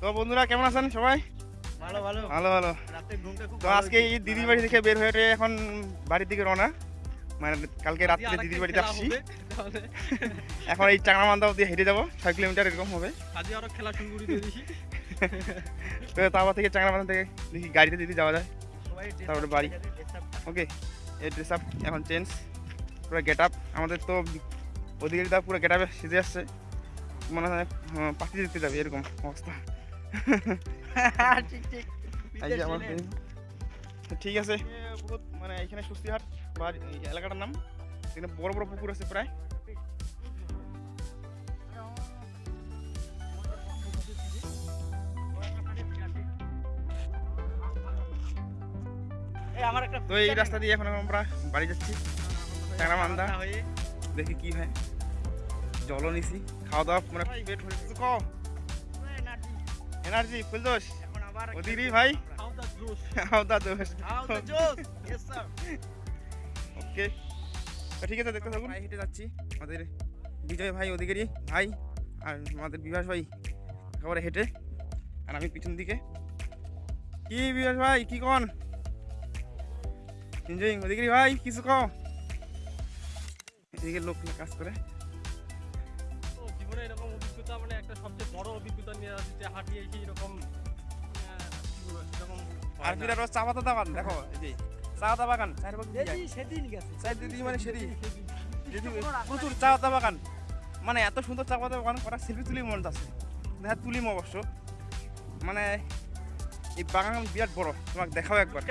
তো বন্ধুরা কেমন আছেন সবাই? ভালো ভালো। ভালো ভালো। তো আজকে এই দিদির বাড়ি থেকে বের হয়ে এখন বাড়ির দিকে রওনা। মানে কালকে রাত্রে দিদির বাড়িতে আসছি। এখন এই চাংড়া মান্দা অব্দি হেঁটে যাব। ছয় কিলোমিটার এরকম হবে। আজকে আরও খেলা শুরু করে দিয়ে দিছি তো তারপর থেকে চাংড়া মান্দা থেকে দেখি গাড়িতে যদি যাওয়া যায়। তারপরে বাড়ি। ওকে এই ড্রেস আপ এখন চেঞ্জ পুরো গেট আপ আমাদের তো ওদিকে পুরো গেট আপে সিজে আসছে। মনে হয় পাখি দেখতে যাবে এরকম অবস্থা। ঠিক আছে। বহুত মানে এখানে সুস্তিহাট বা এই এলাকাটার নাম। এখানে বড় বড় পুকুর আছে প্রায়। আমার তো এই রাস্তা দিয়ে এখন আমরা বাড়ি যাচ্ছি। চাংড়া মান্দা। হয়ে দেখি কি হয়। জলও নিছি। খাওয়া দাওয়া মানে পেট ভরে কিছু খাও এনার্জি ফুল দোষ এখন আবার ওদিকে ভাই? হাউ দা জোশ। খাওয়া দাওয়া দোষ হাউ দা জোশ ওকে ঠিক আছে দেখতে থাকুন। হেঁটে যাচ্ছি। আমাদের বিজয় ভাই ওদিকেরই ভাই আর আমাদের বিভাস ভাই একেবারে হেঁটে। আর আমি পিছন দিকে। কি বিভাস ভাই কি কন? এনজয়িং ওদিকেরই ভাই কিছু কও? এদিকে লোক কাজ করে। একটা সবচেয়ে বড় অভিজ্ঞতা নিয়ে আসছি যে হাঁটিয়ে এসে এরকম আহ, কি বলব, এরকম হয় আর বিরাট চা পাতা বাগান দেখো এই চা পাতা বাগান চার পাশে দিয়ে যায়। সেদিন গেছে। চার মানে প্রচুর চা পাতা বাগান। মানে এত সুন্দর চা পাতা বাগান করা সেলফি তুলি মন আছে। দেখা তুলিম অবশ্য। মানে এই বাগান বিরাট বড় তোমাকে দেখাও একবার।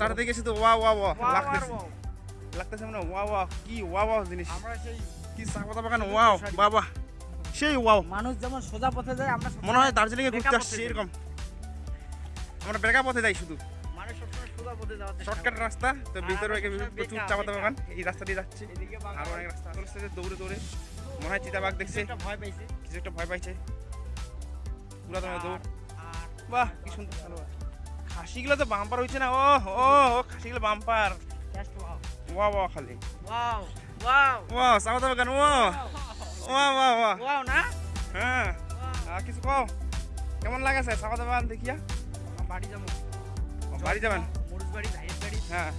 চারদিকে শুধু ওয়া ওয়া ওয়া লাগতেছে। লাগতেছে মানে ওয়া ওয়া কি ওয়া ওয়া জিনিস। কি চা পাতা বাগান ওয়াও বাবা। সেই ওয়াও মানুষ যেমন সোজা পথে যায় আমরা মনে হয় দার্জিলিং এ ঘুরতে আসছি এরকম। আমরা বেকা পথে যাই শুধু। শর্টকাট রাস্তা তো ভিতরে প্রচুর বেকা, চা বাগান এই রাস্তা দিয়ে যাচ্ছি। এদিকে বাগান। আর অনেক রাস্তা দৌড়ে দৌড়ে। মনে হয় চিতাবাঘ দেখছে। ভয় পাইছে। কিছু একটা ভয় পাইছে। পুরা তোমার দৌড়। বাহ কি সুন্দর খেলোয়াড়। খাসিগুলো তো বাম্পার হয়েছে না ও ও ও খাসিগুলো বাম্পার ওয়া ওয়া খালি। ওয়াও ওয়াও ওয়া সাউথ আফ্রিকান ও ওয়া ওয়া ওয়া ওয়াও না? হ্যাঁ। আর কিছু কও? কেমন লাগেছে? সাউথ আফ্রিকান দেখিয়া? বাড়ি যাব। বাড়ি যাবেন? মরুজ বাড়ি ভাইয়ের বাড়ি। হ্যাঁ।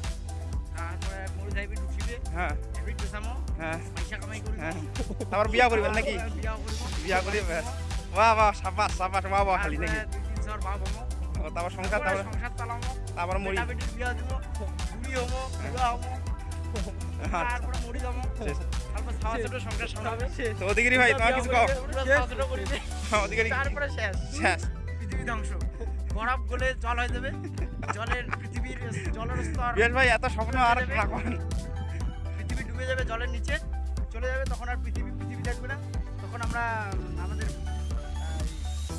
তারপরে মরুজ ভাইবি ঢুকিবে হ্যাঁ। পেছামো হ্যাঁ। পয়সা কামাই করি হ্যাঁ। তারপর বিয়া করবেন নাকি? বিয়া করব। বিয়া করি ব্যাস। বাহ বাহ সাবাস সাবাস বাহ বাহ খালি নাকি? দুই তিন শহর ভাব হব। তারপর সংসার তারপর? সংসার তারপর মরি। বিয়া দিব। হব। তারপরে মরি যাব তারপর ছাওয়া ছোট সংসার সামলাবে। তো ওদিকেরই ভাই তোমার কিছু কও? পুরো ছাওয়া ছোট করিবে ওদিকেরই তারপরে শেষ। শেষ। পৃথিবী ধ্বংস। বরফ গলে জল হয়ে যাবে। জলের পৃথিবীর জলের স্তর বিরাট ভাই এত স্বপ্ন আর না পৃথিবী ডুবে যাবে জলের নিচে। চলে যাবে তখন আর পৃথিবী পৃথিবী থাকবে না। তখন আমরা আমাদের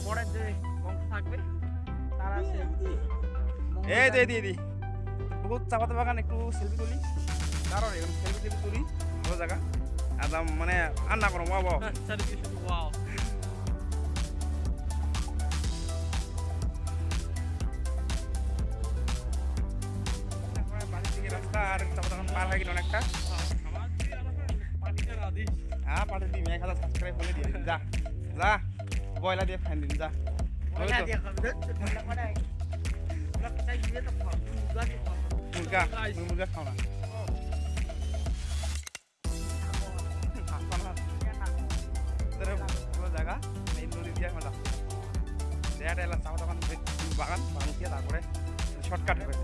পরের যে বংশ থাকবে তারা এই দিদি বহুত চা পাতা বাগান একটু সেলফি তুলি। কারণ এরকম সেলফি টেলফি তুলি ভালো জায়গা। একদম মানে আর না করো শুধু ওয়াও রাস্তা আর চা পাতা পার হয়ে গেল অনেকটা। হ্যাঁ পাঠিয়ে দিবি এক হাজার সাবস্ক্রাইব করে দিয়ে যা যা বয়লা দিয়ে ফ্যান দিন যা? মুরগা। মুরগা তুমি মুরগা খাও না। জায়গাটা এলাম চা পাতা বাগান বাগান দিয়ে তারপরে শর্টকাট হবে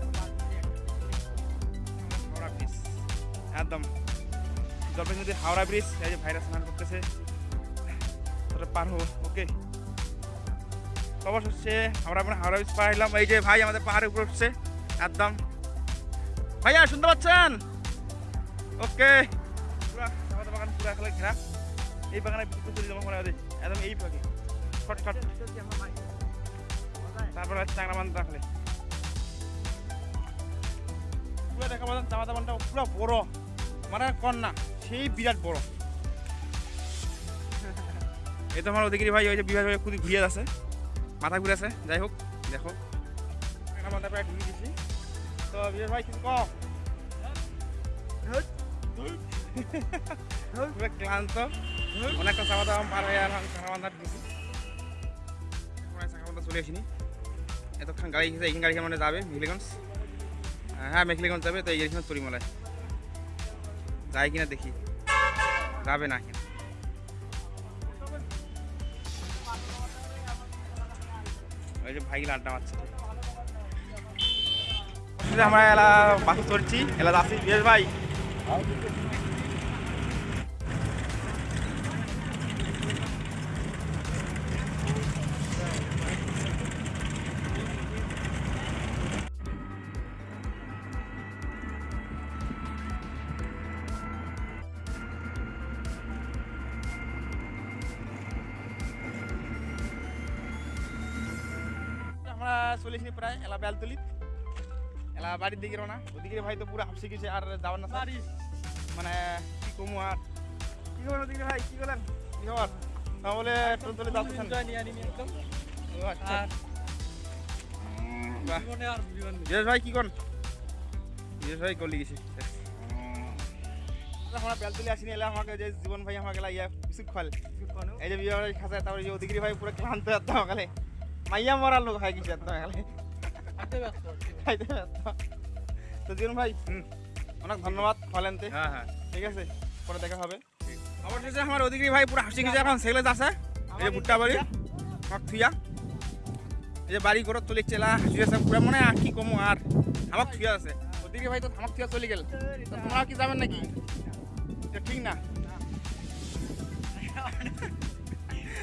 হাওড়া ব্রিজ একদম। জলপাই নদীর হাওড়া ব্রিজ এই যে ভাইরাস স্নান করতেছে। তোরা পার হব ওকে অবশ্য হচ্ছে হাওড়া মানে হাওড়া ব্রিজ পার হলাম এই যে ভাই আমাদের পাহাড়ের উপর উঠছে, একদম। ভাইয়া, শুনতে পাচ্ছেন? ওকে পুরা চাপাতা বাগান, পুরা এখানে ঘেরা। এই বাগানে জমা করা একদম এই ভাগে শর্টকাট তারপরে হচ্ছে চাংরা বান্ধ রাখলে পুরো দেখা পাচ্ছেন চাপাতা বানটা পুরো বড় মানে কন না সেই বিরাট বড়। এই তো আমার ওদিকে ভাই ওই যে বিভাগ ভাই খুবই ঘুরিয়ে আছে মাথা ঘুরে আছে যাই হোক দেখো। চাংরা বান্ধা প্রায় ঢুকে দিছি তো বিভাগ ভাই কিছু কম ক্লান্ত। অনেকটা চাপা দাম পার হয়ে আর চাকাবান্ধার ঢুকি প্রায় চাকাবান্ধা চলে আসিনি। এতক্ষণ গাড়ি গেছে এইখান গাড়ি মানে যাবে, মেখলিগঞ্জ। হ্যাঁ মেখলিগঞ্জ যাবে, তো এই গাড়িখানে তরিমলায়। যায় কিনা দেখি। যাবে না কিনা ওই যে ভাইগুলো আড্ডা মারছে। আমরা এলা বাসে চড়ছি, এলা যাচ্ছি। বিয়েস ভাই। আমরা চলেছি প্রায় এলা বেলতলি এলা বাড়ির দিকে রওনা। ওদিকে ভাই তো পুরো হাফসে গেছে আর যাওয়ার না বাড়ি মানে কি কমু আর? কি খবর ওদিকে ভাই? কি বলেন কি খবর? যাচ্ছেন। এনজয় নিয়ে আনিনি একদম। আচ্ছা। আর জীবনে আর জীবন ভাই কি করেন? বিরেশ ভাই গলি গেছি। আমরা বেলতলি আসিনি এলে আমাকে যে জীবন ভাই আমাকে ইয়া এই যে বিয়ে বাড়ি খাসা তারপরে যে ওদিকে ভাই পুরো ক্লান্ত এত সকালে মাইয়া মরার লোক হয় কিছু। খাইতে ব্যস্ত তো জীবন ভাই অনেক ধন্যবাদ ফলেনতে হ্যাঁ হ্যাঁ। ঠিক আছে পরে দেখা হবে। অবশেষে আমার ওদিকে ভাই পুরো হাসি গেছে এখন সেগুলো আছে এই যে ভুট্টা বাড়ি আমার থুইয়া এই যে বাড়ি ঘর চলে চেলা হাসি আছে পুরো। মানে আর কি কমু আর আমার থুইয়া আছে। ওদিকে ভাই তো আমার থুইয়া চলে গেল। তো তোমরা কি যাবেন নাকি? ঠিক না।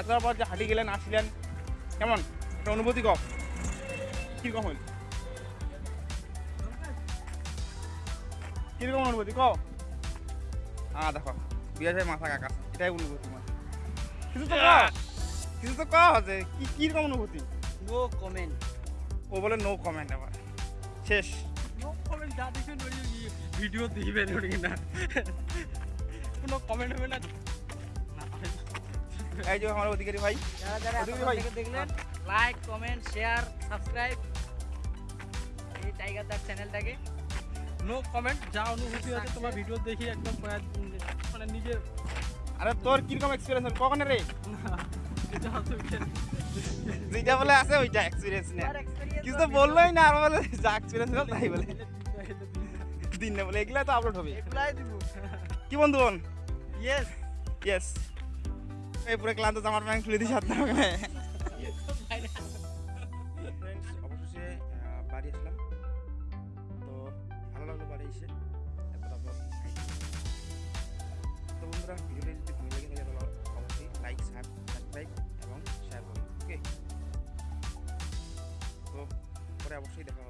এত পর যে হাঁটি গেলেন আসলেন কেমন? একটা অনুভূতি কম কীরকম হইল? কীরকম অনুভূতি ক হ্যাঁ দেখো বিরাজ ভাই মাথা কাকা এটাই অনুভূতি আমার কিছু তো ক কিছু তো ক যে কি কীরকম অনুভূতি? নো কমেন্ট ও বলে নো কমেন্ট আবার। শেষ। No comment, যা দেখবেন ভিডিও দিবেন ওর কিনা কোনো কমেন্ট হবে না না? এই যে আমার অধিকারী ভাই। যারা যারা অধিকারী ভাই। দেখলেন লাইক কমেন্ট শেয়ার সাবস্ক্রাইব এই টাইগার দার চ্যানেলটাকে নো কমেন্ট যা অনুভূতি আছে তোমার ভিডিও দেখি একদম মানে নিজের আরে তোর কীরকম এক্সপিরিয়েন্স হল? কখন রে? যেটা বলে আছে ওইটা এক্সপিরিয়েন্স নেই আর কিছু তো বললোই না আর বলে যা এক্সপিরিয়েন্স হলো তাই বলে। দিন। দিন না বলে এগুলা তো আপলোড হবে। এগুলাই দিব। কি বন্ধু বোন ইয়েস ইয়েস এই পুরো ক্লান্ত জামার প্যান্ট খুলে দিয়েছে আপনার ওখানে ফ্রেন্ডস অবশেষে বাড়ি আসলাম। তো ভালো লাগল বাড়ি এসে। তো বন্ধুরা যদি ভালো লেগে, তাহলে অবশ্যই লাইক এবং শেয়ার ওকে তো পরে অবশ্যই দেখা